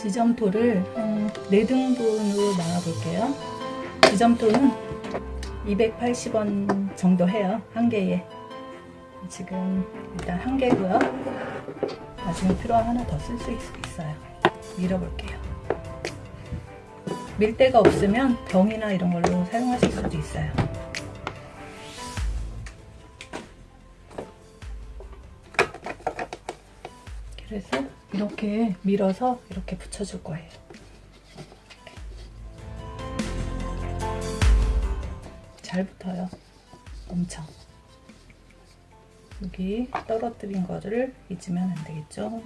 지점토를 한 4등분으로 나눠볼게요. 지점토는 280원 정도 해요. 한 개에. 지금 일단 한 개고요. 나중에 필요하면 하나 더 쓸 수 있어요. 밀어볼게요. 밀대가 없으면 병이나 이런 걸로 사용하실 수도 있어요. 그래서 이렇게 밀어서 이렇게 붙여줄 거예요. 잘 붙어요. 엄청. 여기 떨어뜨린 거를 잊으면 안 되겠죠?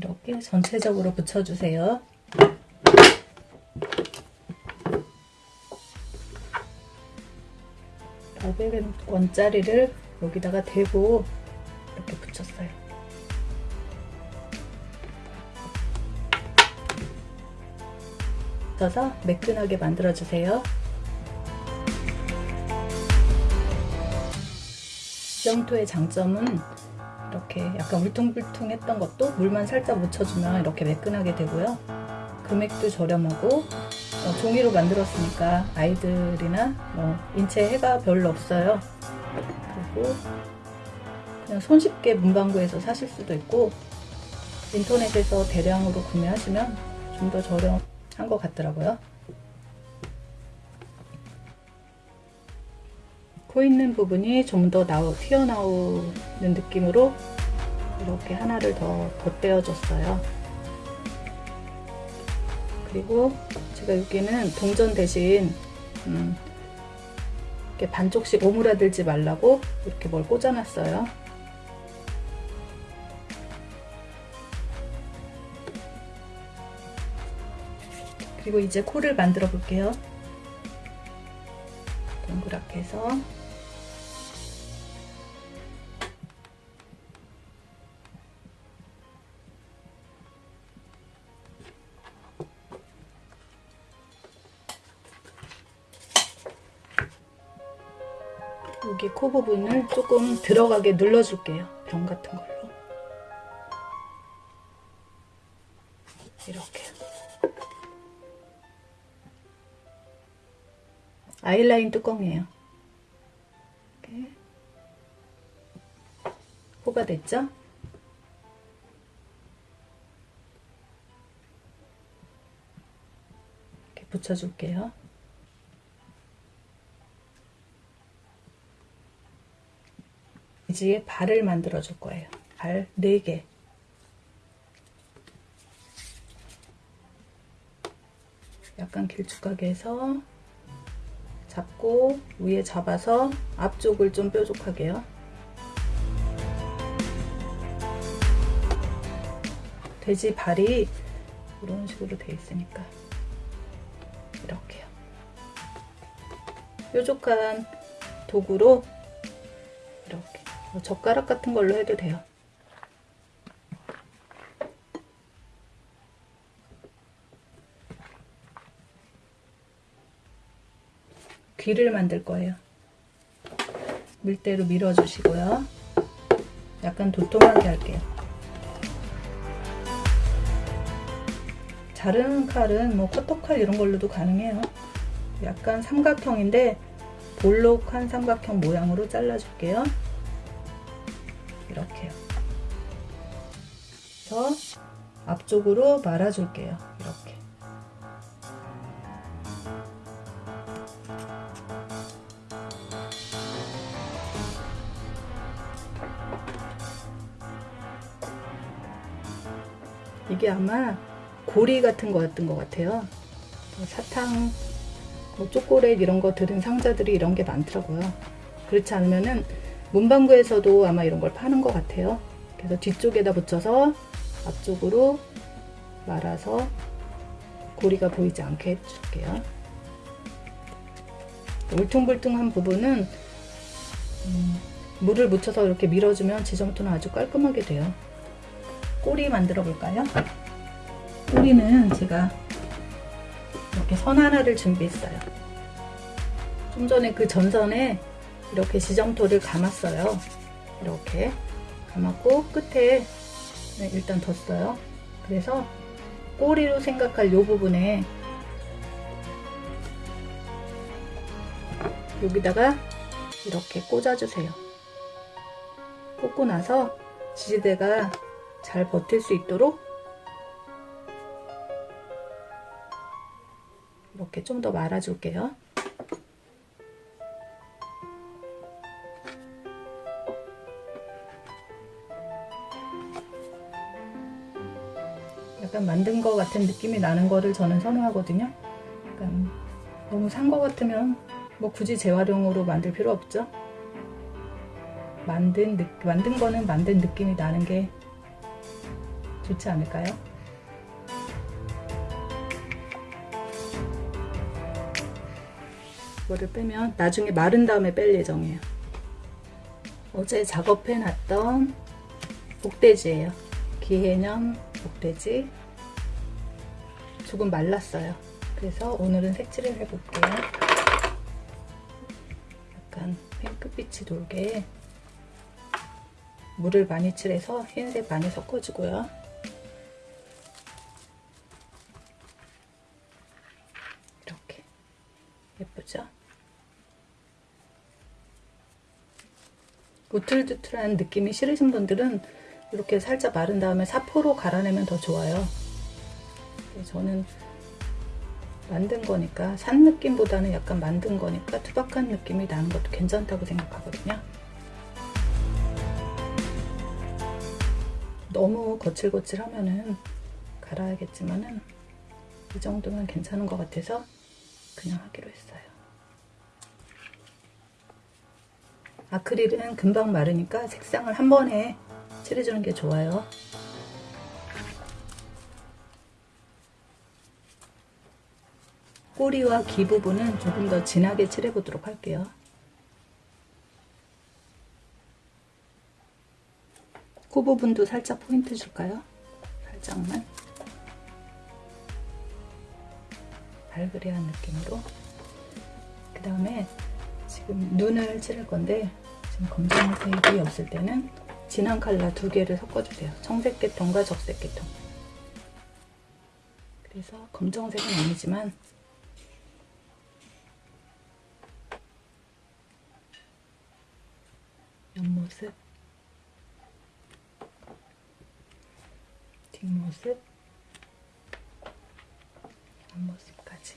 이렇게 전체적으로 붙여주세요. 500원짜리를 여기다가 대고 이렇게 붙였어요. 붙여서 매끈하게 만들어주세요. 지점토의 장점은 이렇게 약간 울퉁불퉁했던 것도 물만 살짝 묻혀주면 이렇게 매끈하게 되고요. 금액도 저렴하고 어, 종이로 만들었으니까 아이들이나 뭐 인체 해가 별로 없어요. 그리고 그냥 손쉽게 문방구에서 사실 수도 있고 인터넷에서 대량으로 구매하시면 좀 더 저렴한 것 같더라고요. 코 있는 부분이 좀 더 튀어나오는 느낌으로 이렇게 하나를 더 덧대어줬어요. 그리고 제가 여기는 동전 대신 음, 이렇게 반쪽씩 오므라들지 말라고 이렇게 뭘 꽂아놨어요. 그리고 이제 코를 만들어 볼게요. 동그랗게 해서 여기 코 부분을 조금 들어가게 눌러줄게요. 병 같은 걸로. 이렇게. 아이라인 뚜껑이에요. 이렇게. 코가 됐죠? 이렇게 붙여줄게요. 이제 발을 만들어 줄 거예요. 발 4개. 약간 길쭉하게 해서 잡고 위에 잡아서 앞쪽을 좀 뾰족하게요. 돼지 발이 이런 식으로 돼 있으니까 이렇게요. 뾰족한 도구로 이렇게 뭐 젓가락 같은 걸로 해도 돼요. 귀를 만들 거예요. 밀대로 밀어주시고요. 약간 도톰하게 할게요. 자르는 칼은 뭐 커터칼 이런 걸로도 가능해요. 약간 삼각형인데 볼록한 삼각형 모양으로 잘라줄게요. 이렇게요. 그래서 앞쪽으로 말아줄게요. 이렇게. 이게 아마 고리 같은 거였던 것 같아요. 사탕, 뭐 초콜릿 이런 거 들은 상자들이 이런 게 많더라고요. 그렇지 않으면은 문방구에서도 아마 이런 걸 파는 것 같아요. 그래서 뒤쪽에다 붙여서 앞쪽으로 말아서 고리가 보이지 않게 해줄게요. 울퉁불퉁한 부분은 음, 물을 묻혀서 이렇게 밀어주면 지점토는 아주 깔끔하게 돼요. 꼬리 만들어 볼까요? 꼬리는 제가 이렇게 선 하나를 준비했어요. 좀 전에 그 전선에 이렇게 지점토를 감았어요. 이렇게 감았고 끝에 네, 일단 뒀어요. 그래서 꼬리로 생각할 이 부분에 여기다가 이렇게 꽂아주세요. 꽂고 나서 지지대가 잘 버틸 수 있도록 이렇게 좀 더 말아줄게요. 약간 만든 것 같은 느낌이 나는 거를 저는 선호하거든요. 약간 너무 산 것 같으면 뭐 굳이 재활용으로 만들 필요 없죠. 만든 느, 만든 거는 만든 느낌이 나는 게 좋지 않을까요? 이거를 빼면 나중에 마른 다음에 뺄 예정이에요. 어제 작업해 놨던 복돼지예요. 기해년 복돼지 조금 말랐어요. 그래서 오늘은 색칠을 해볼게요. 약간 핑크빛이 돌게 물을 많이 칠해서 흰색 많이 섞어주고요. 이렇게 예쁘죠? 우틀두틀한 느낌이 싫으신 분들은 이렇게 살짝 마른 다음에 사포로 갈아내면 더 좋아요. 저는 만든 거니까 산 느낌보다는 약간 만든 거니까 투박한 느낌이 나는 것도 괜찮다고 생각하거든요. 너무 거칠거칠하면은 갈아야겠지만은 이 정도면 괜찮은 것 같아서 그냥 하기로 했어요. 아크릴은 금방 마르니까 색상을 한 번에 칠해주는 게 좋아요. 꼬리와 귀 부분은 조금 더 진하게 칠해보도록 할게요. 코 부분도 살짝 포인트 줄까요? 살짝만. 발그레한 느낌으로. 그 다음에 지금 눈을 칠할 건데 지금 검정색이 없을 때는 진한 컬러 두 개를 섞어주세요. 청색 계통과 적색 계통. 그래서 검정색은 아니지만 옆모습, 뒷모습, 앞모습까지.